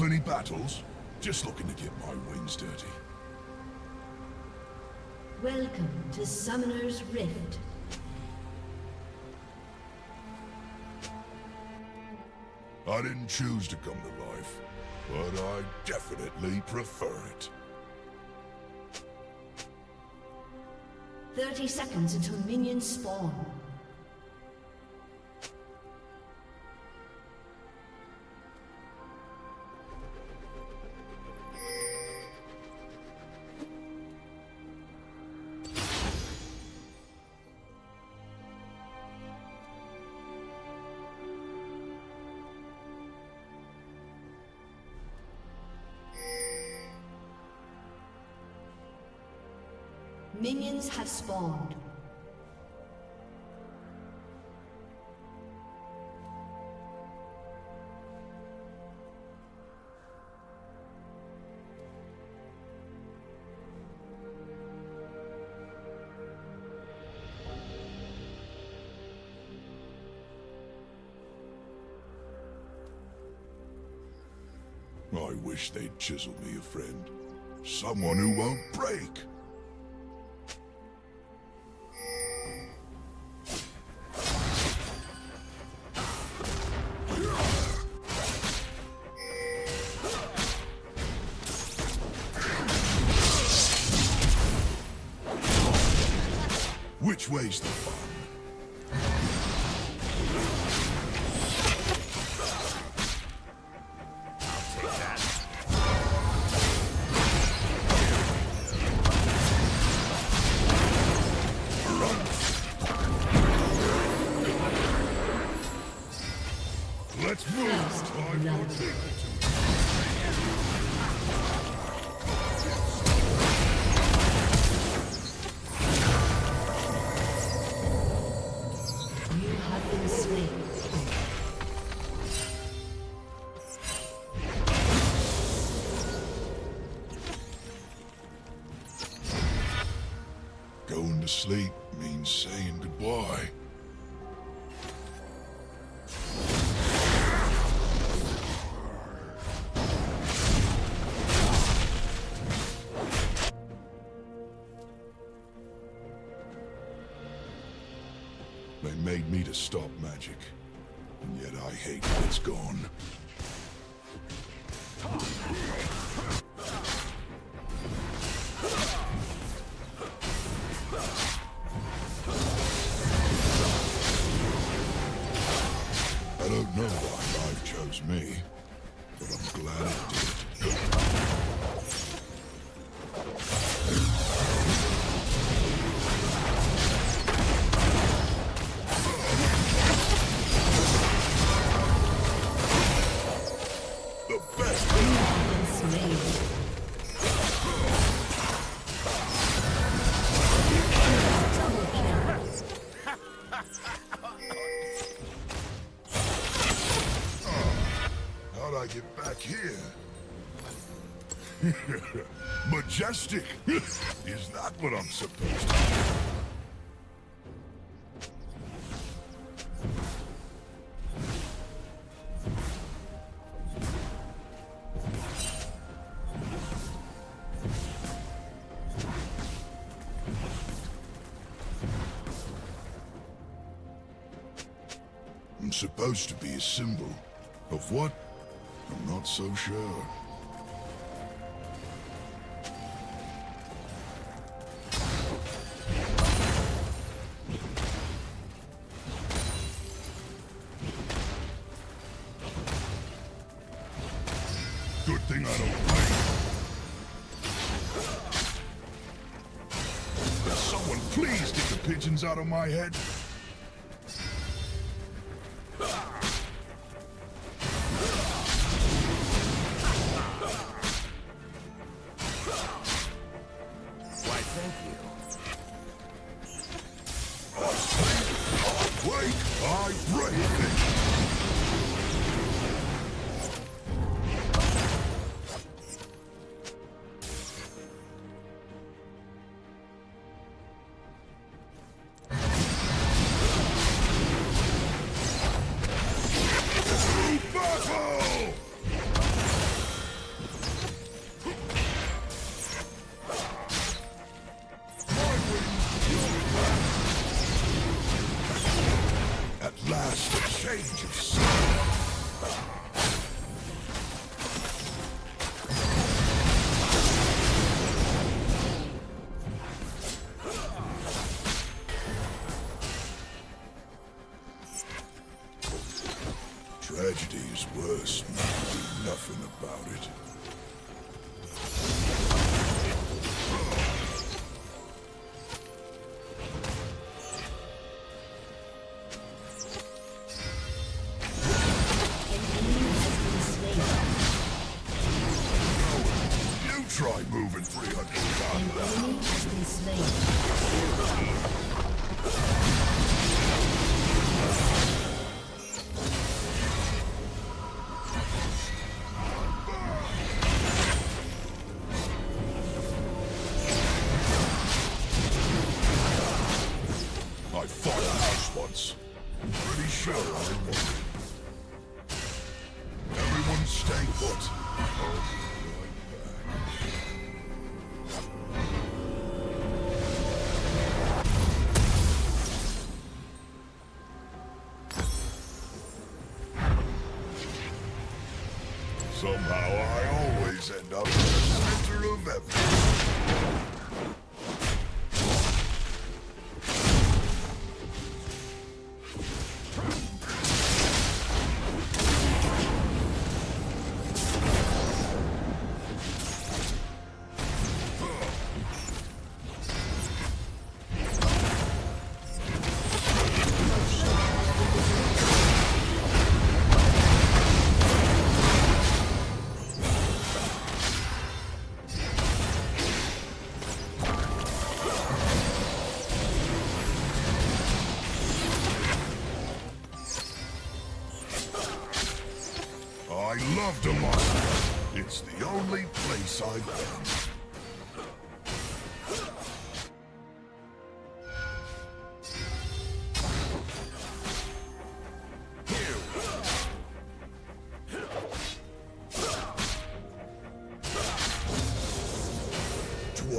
of any battles? Just looking to get my wings dirty. Welcome to Summoner's Rift. I didn't choose to come to life, but I definitely prefer it. 30 seconds until minions spawn. Wish they'd chisel me a friend. Someone who won't break. Me, Is that what I'm supposed to I'm supposed to be a symbol. Of what? I'm not so sure. My head? dog.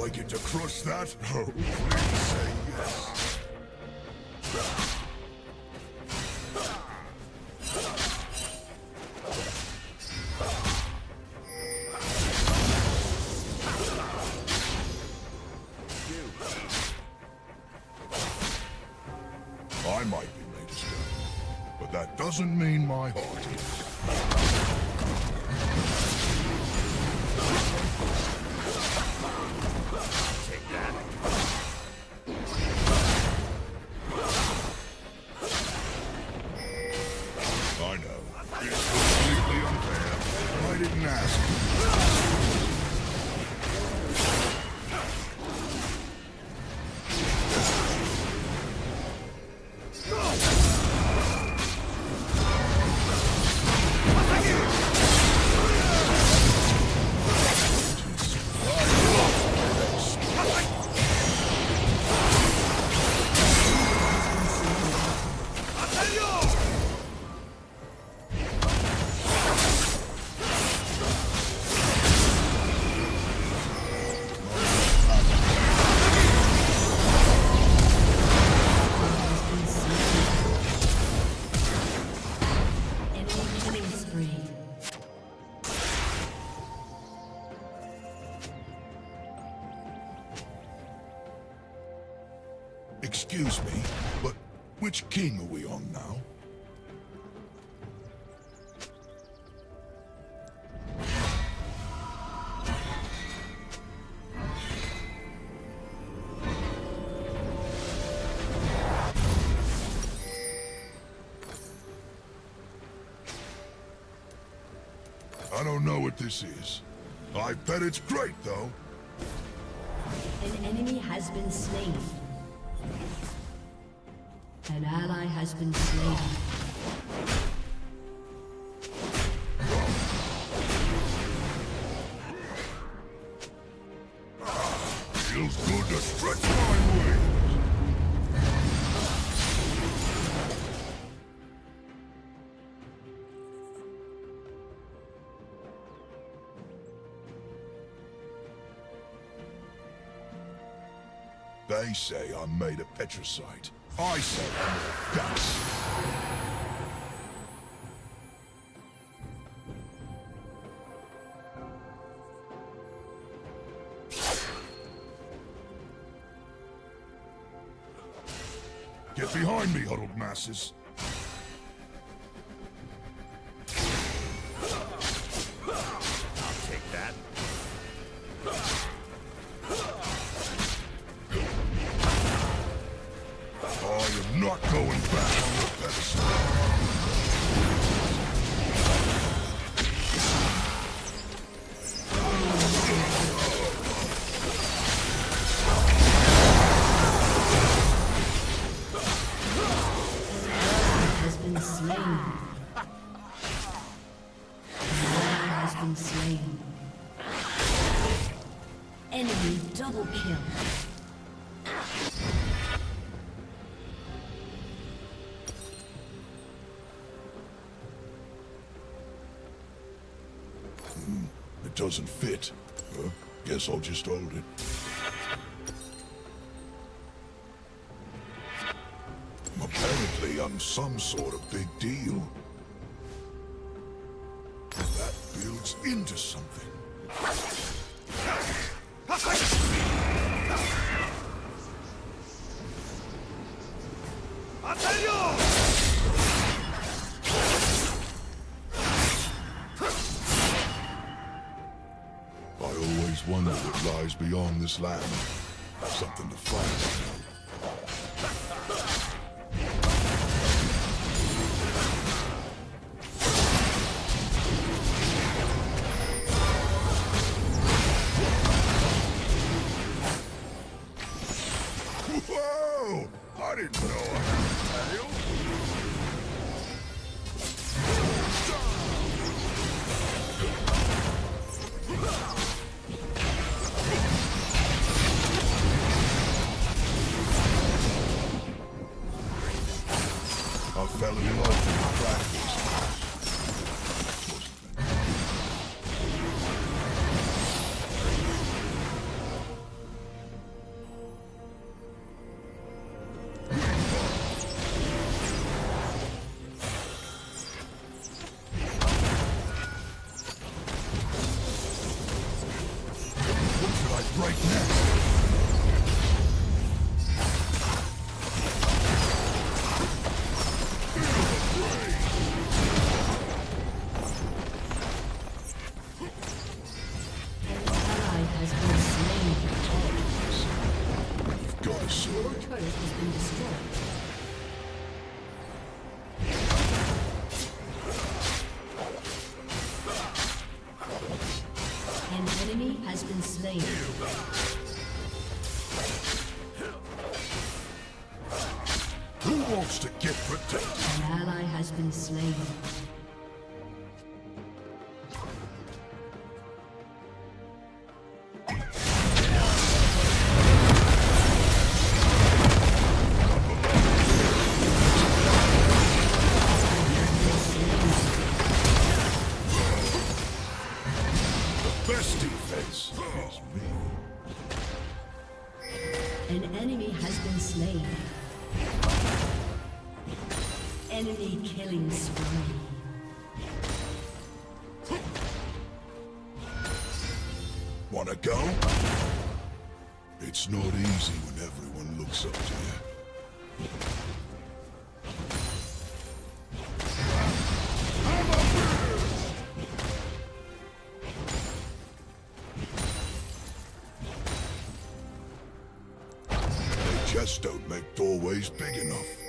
like it to crush that? I don't know what this is. I bet it's great, though. An enemy has been slain. An ally has been slain. They say I'm made of petricite. I say I'm all gas. Get behind me, huddled masses. Doesn't fit. Huh? Guess I'll just hold it. Apparently, I'm some sort of big deal. That builds into something. Always wonder what lies beyond this land. Something to find. Slain. Enemy killing spree. Wanna go? It's not easy when everyone looks up to you. Don't make doorways big enough.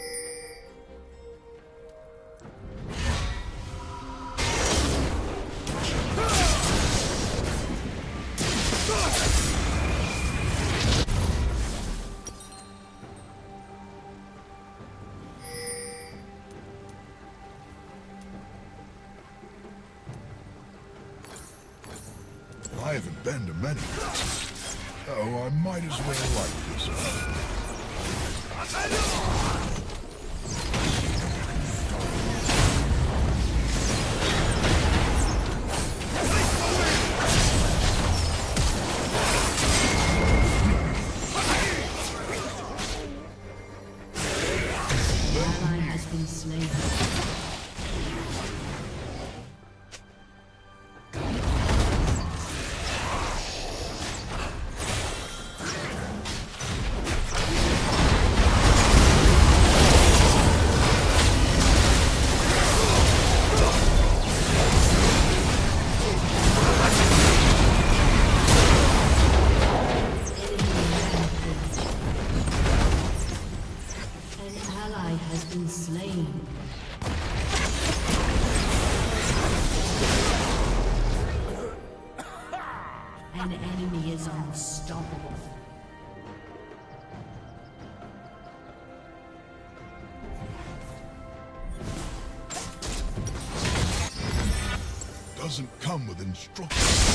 strong.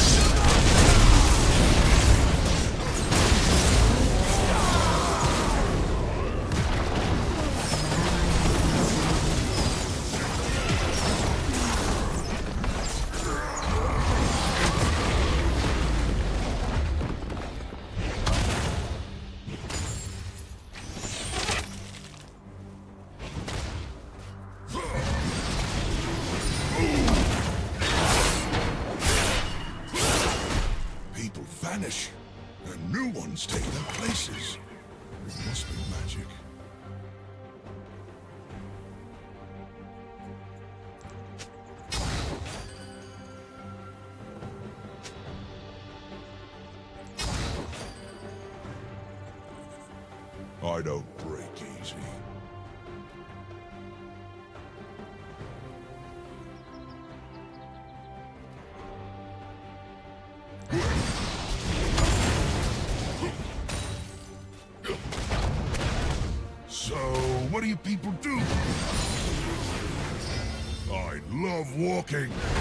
walking.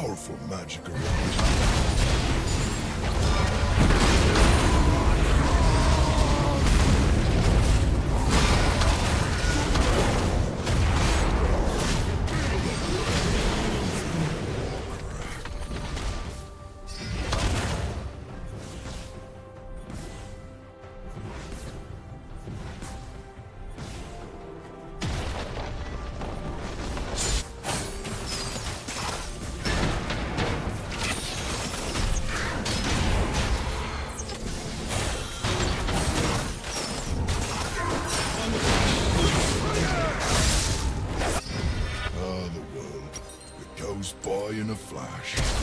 powerful magic around. flash.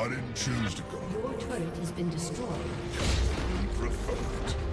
I didn't choose to go. Your turret has been destroyed. We prefer it.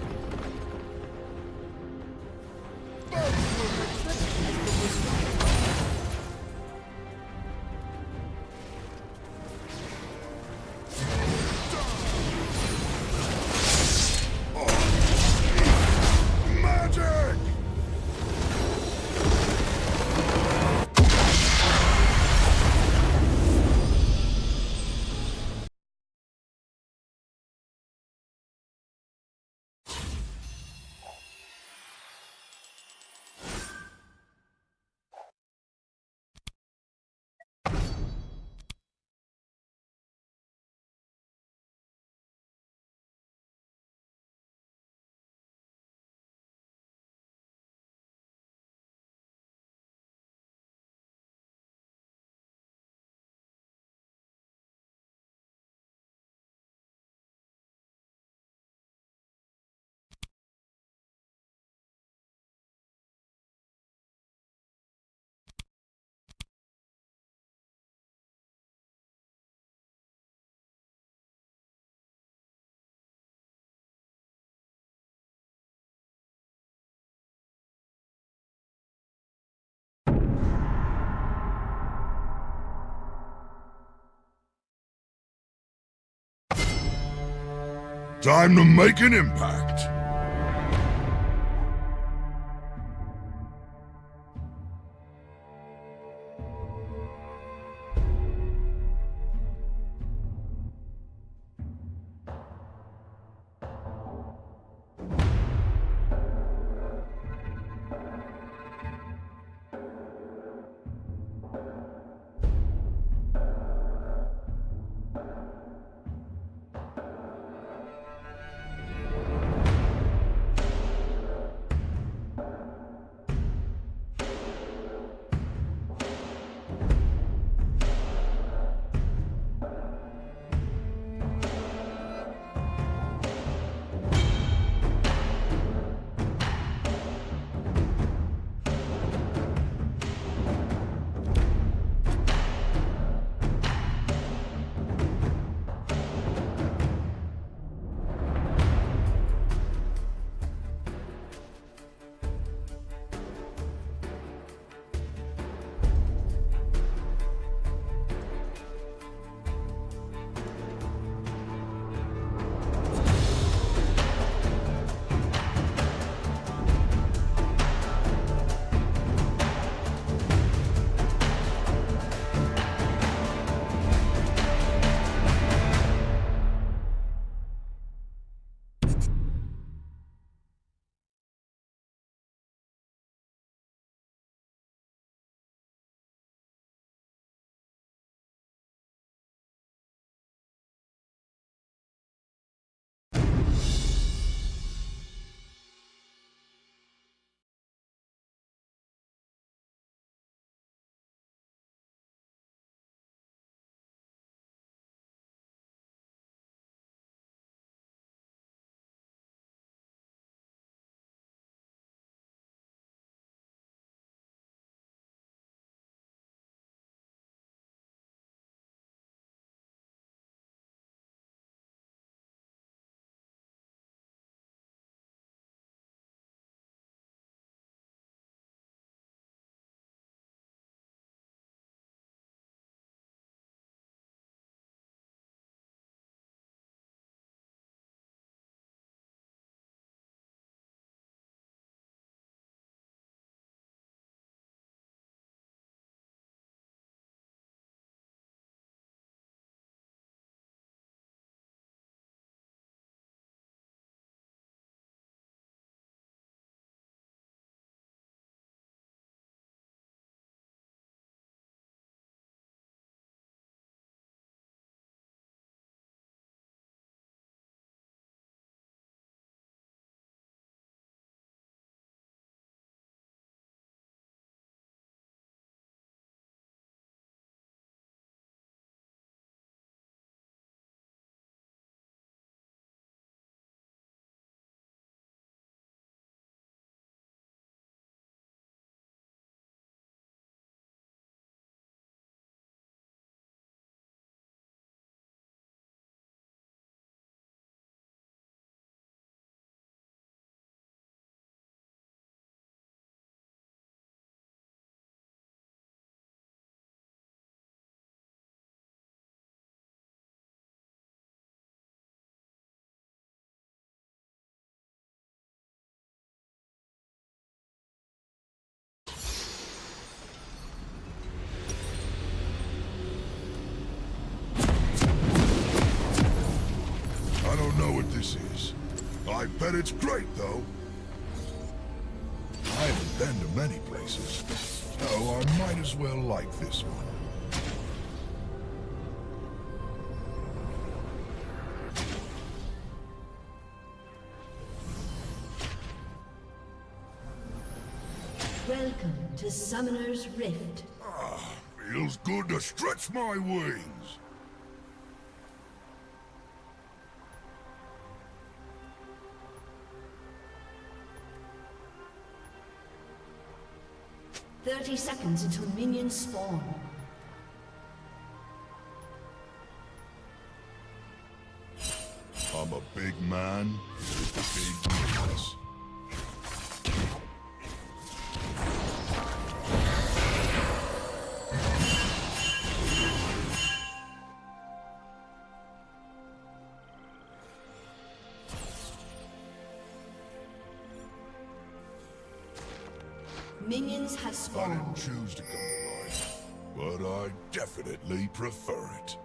Time to make an impact. It's great, though. I haven't been to many places, so I might as well like this one. Welcome to Summoner's Rift. Ah, feels good to stretch my wings. Thirty seconds until minions spawn. I'm a big man big. Minions have I spawned. didn't choose to come to life, but I definitely prefer it.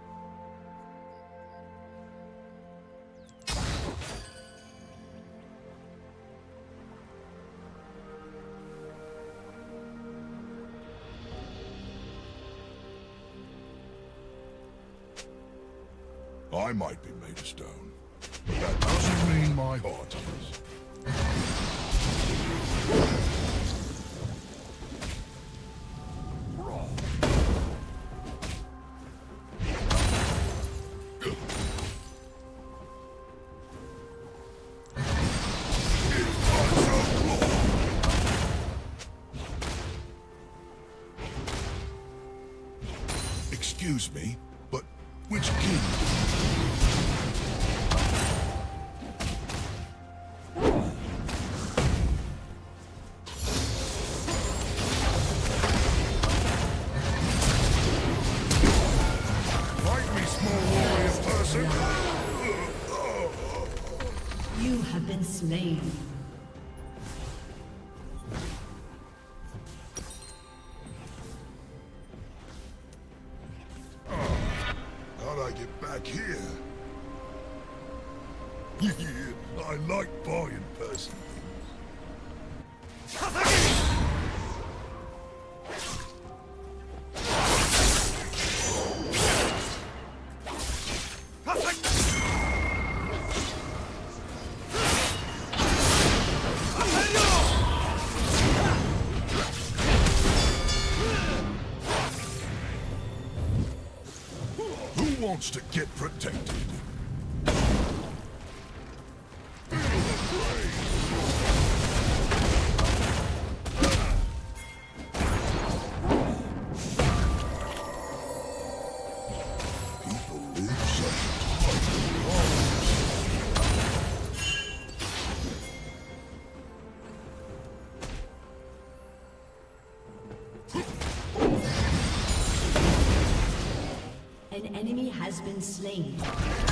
Wants to get protected? Has been slain.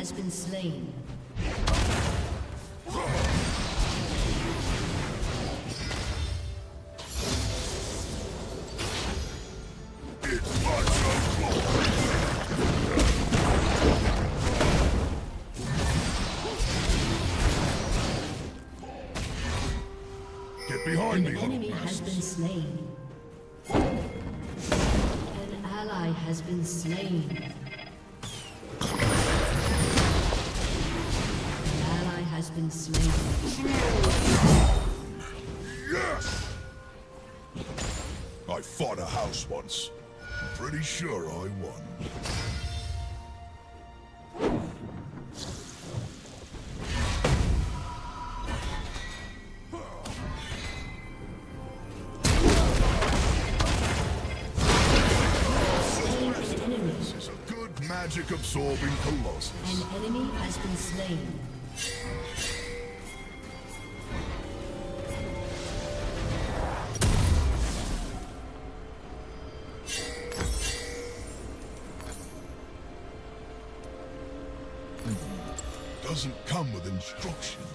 Has been slain. It's my folklore. Get behind An me, enemy has been slain. An ally has been slain. Yes! I fought a house once. Pretty sure I won. Magic absorbing colossus. An enemy has been slain. Come with instructions.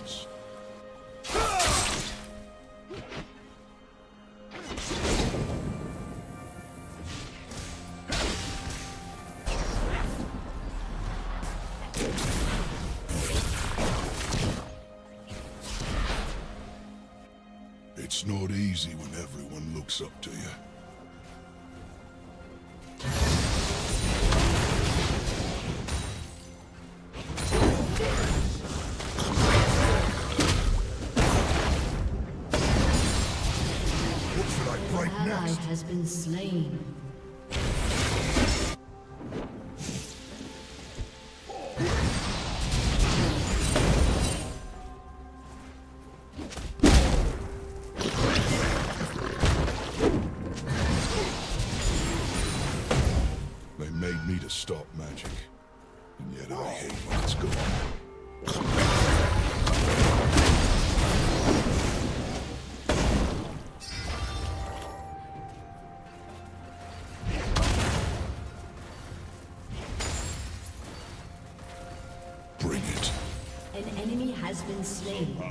Slain. How I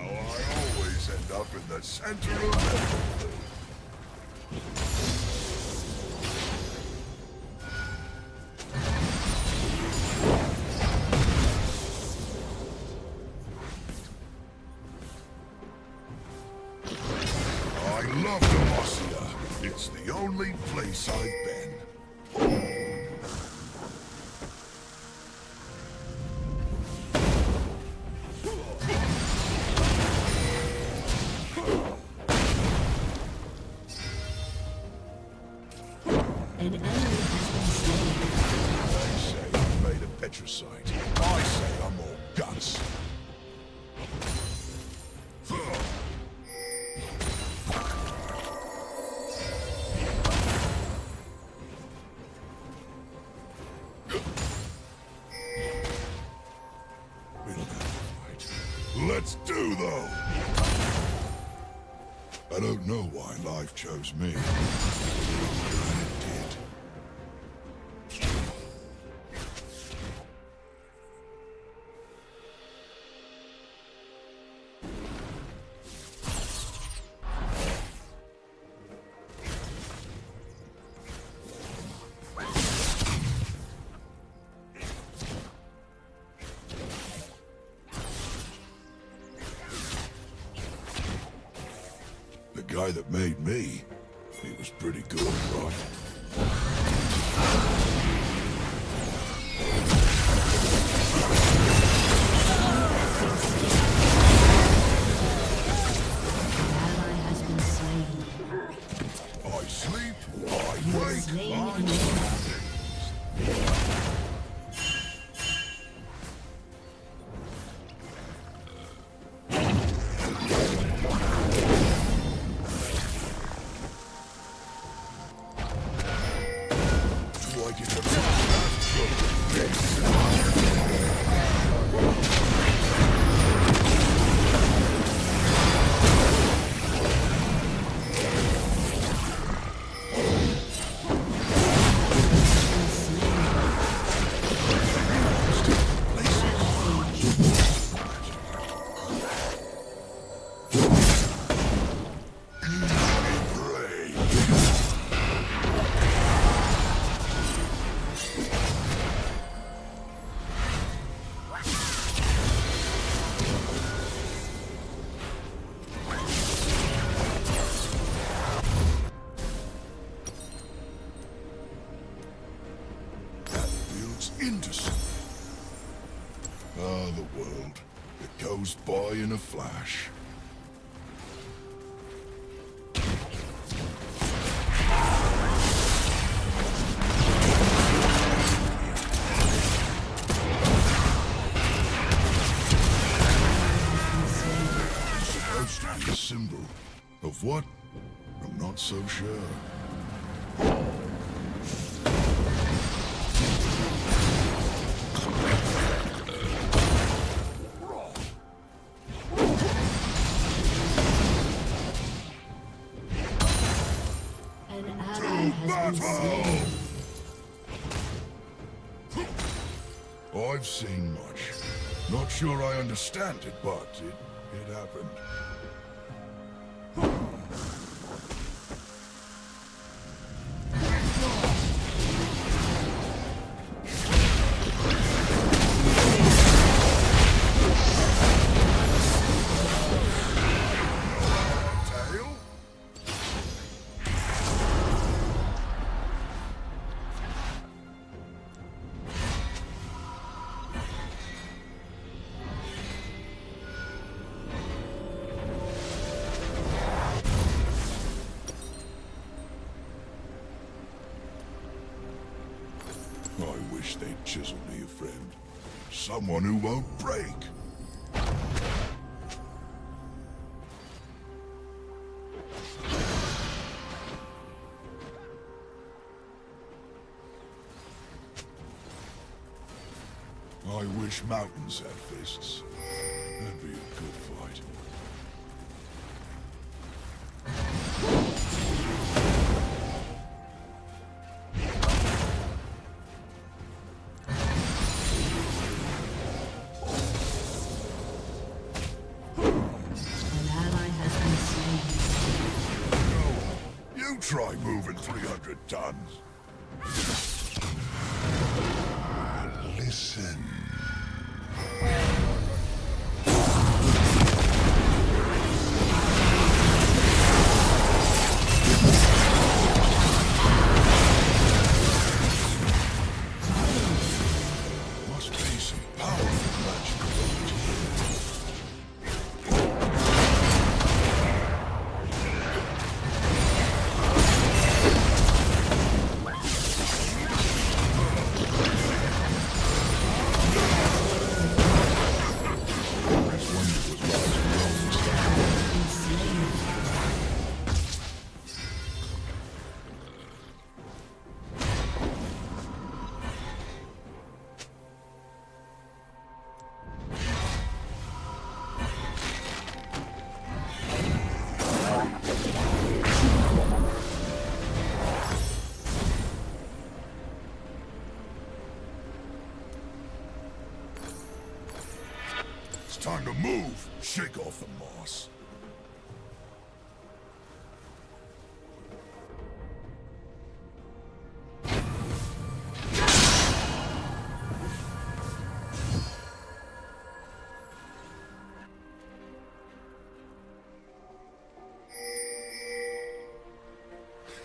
always end up in the center of. I love Demacia. It's the only place I've chose me. Guy that made me, he was pretty good, right? In a flash. Symbol. Of what? I'm not so sure. I've seen much. Not sure I understand it, but it, it happened. someone who won't break. I wish mountains had fists. That'd be a good done.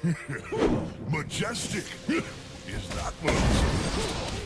Majestic! Is that what I'm saying?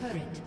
turret.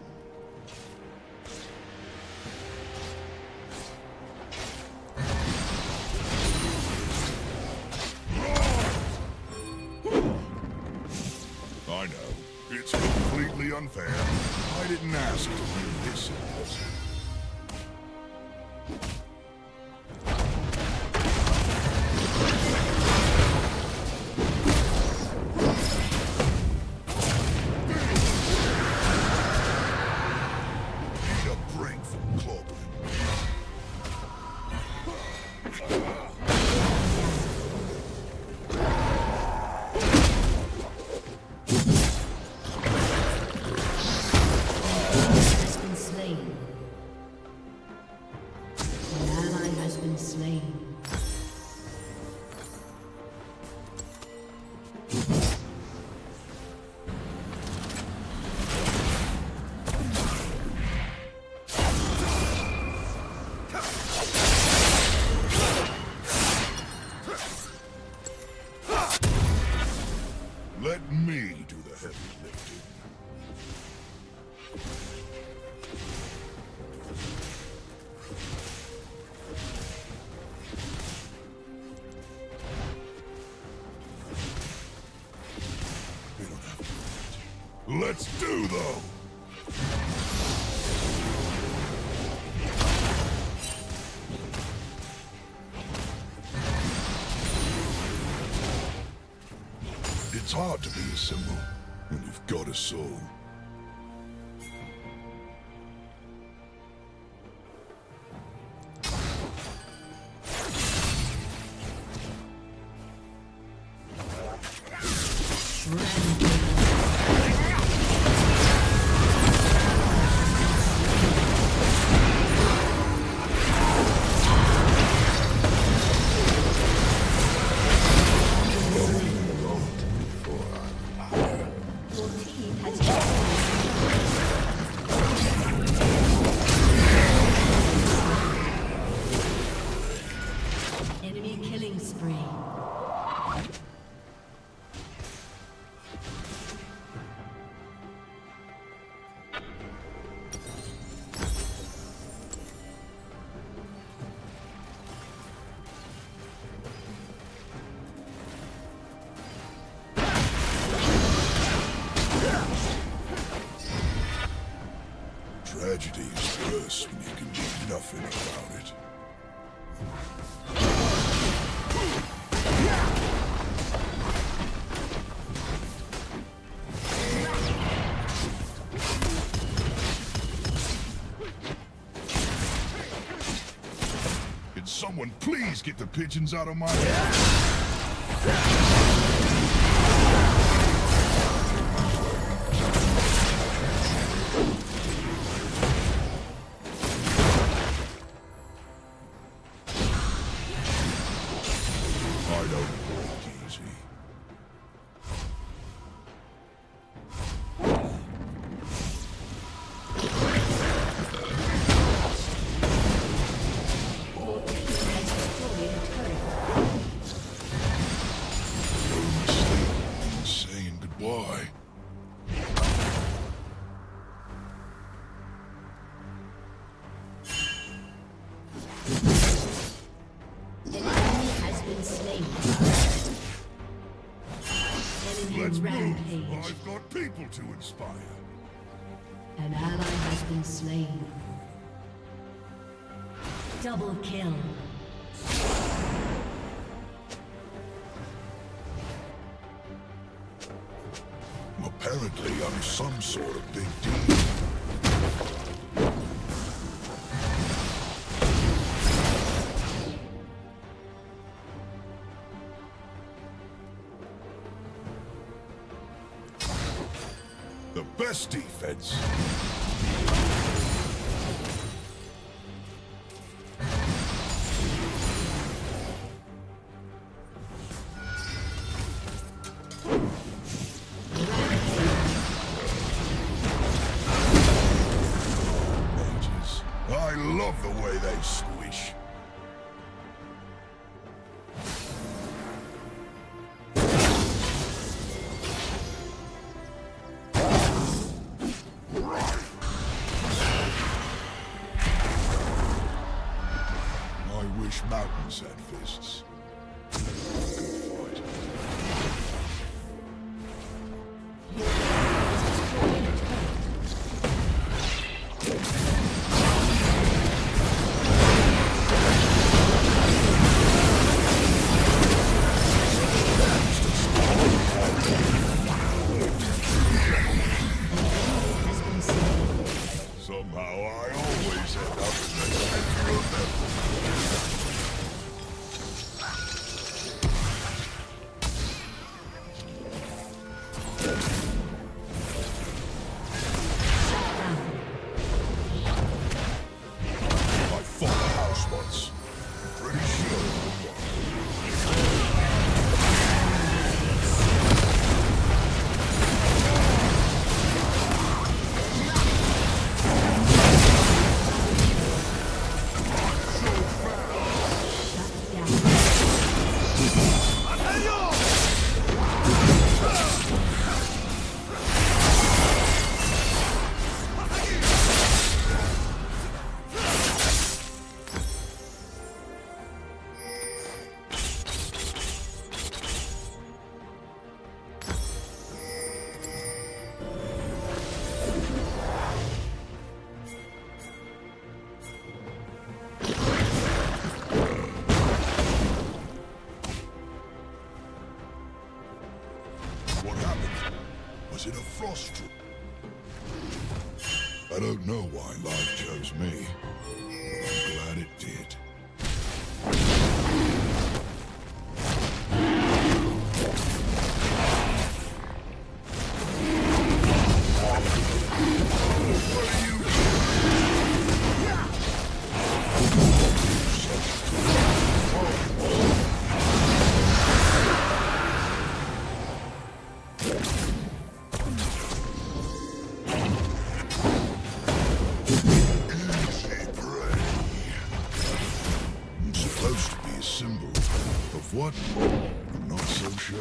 It's hard to be a symbol when you've got a soul. Someone please get the pigeons out of my... Double kill. Apparently I'm some sort of big deal. The best defense. What? I'm not so sure.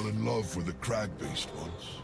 fell in love with the crag-based ones.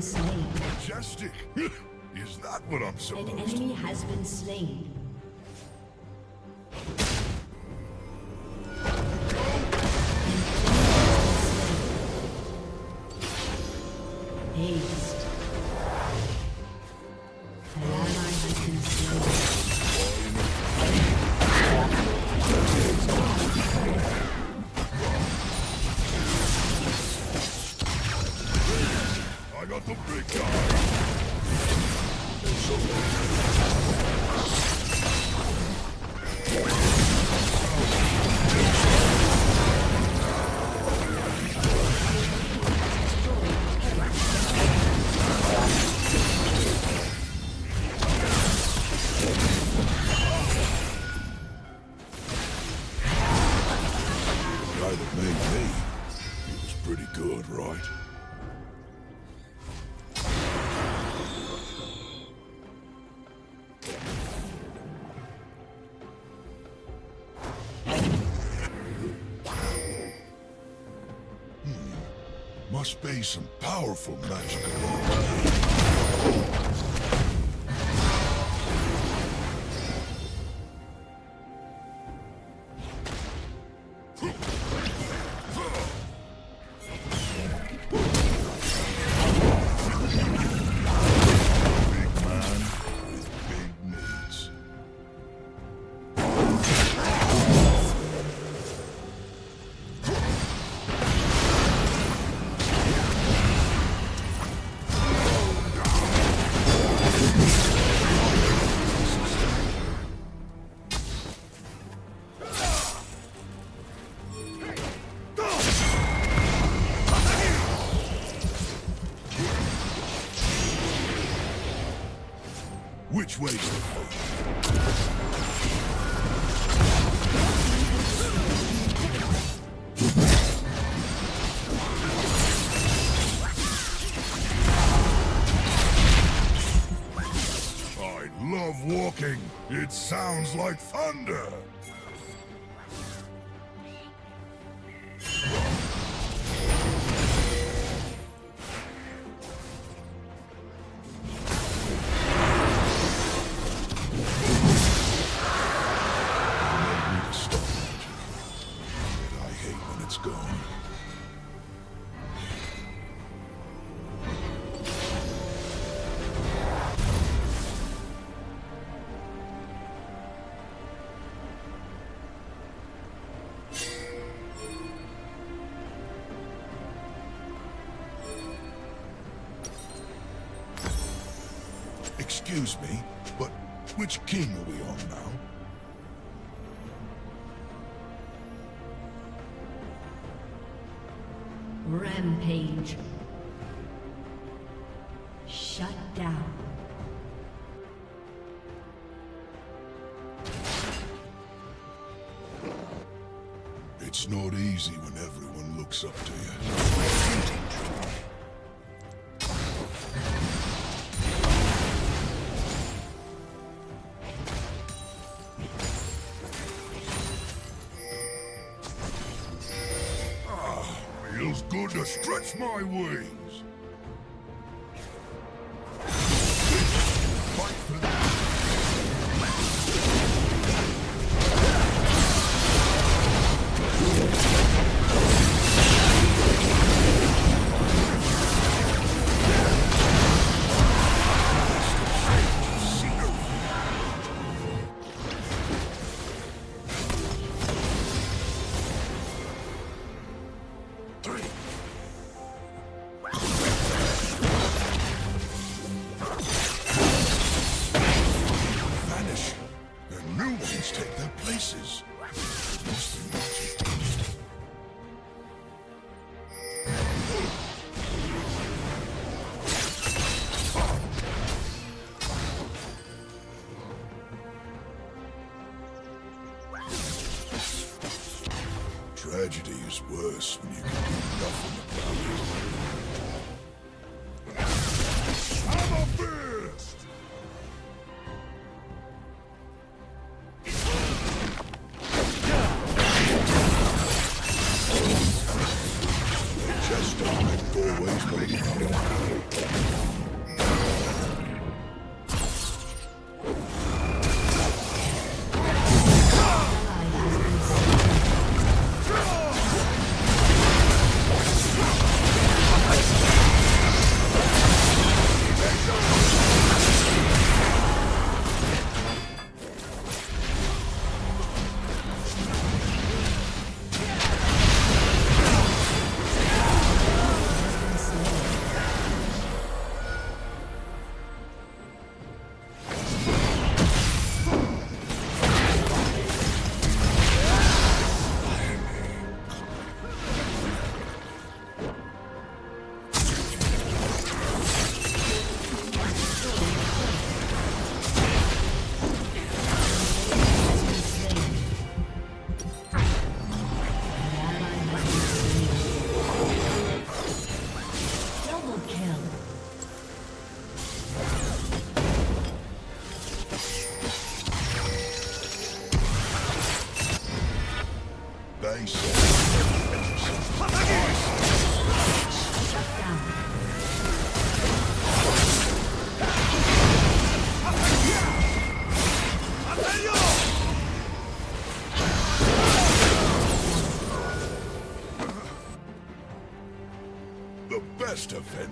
slain. Majestic! Is that what I'm supposed to- An enemy has been slain. must be some powerful magic. Excuse me, but which king are we on now? Rampage. Let's go.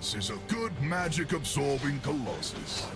This is a good magic-absorbing Colossus.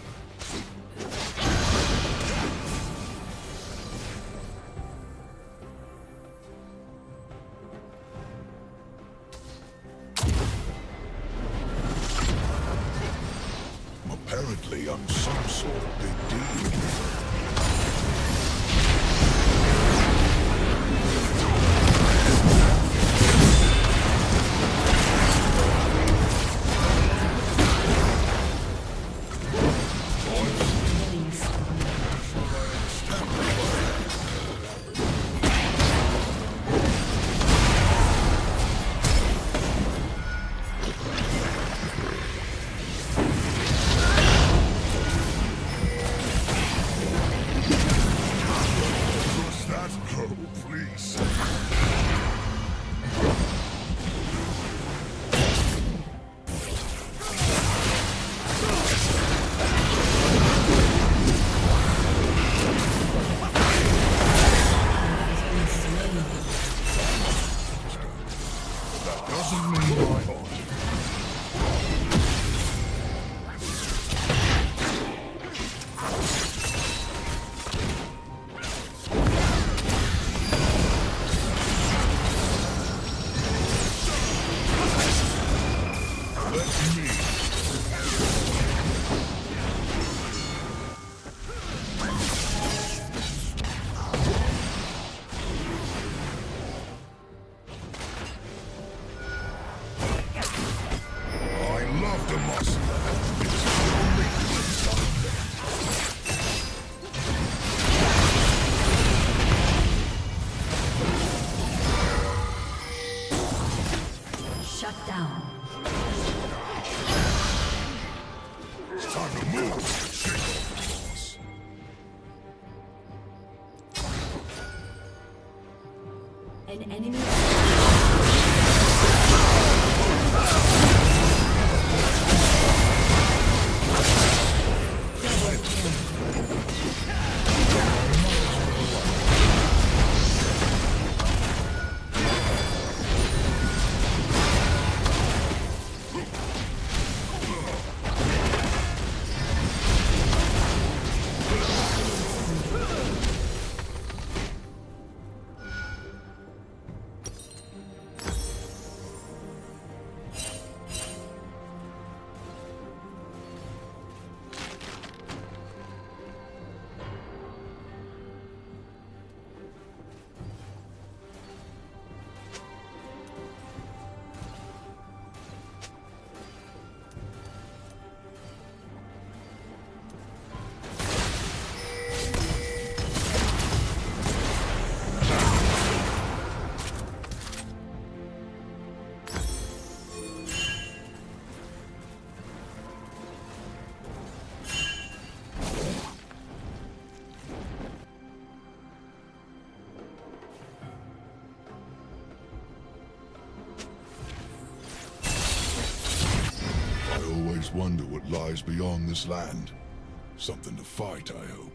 wonder what lies beyond this land. Something to fight, I hope.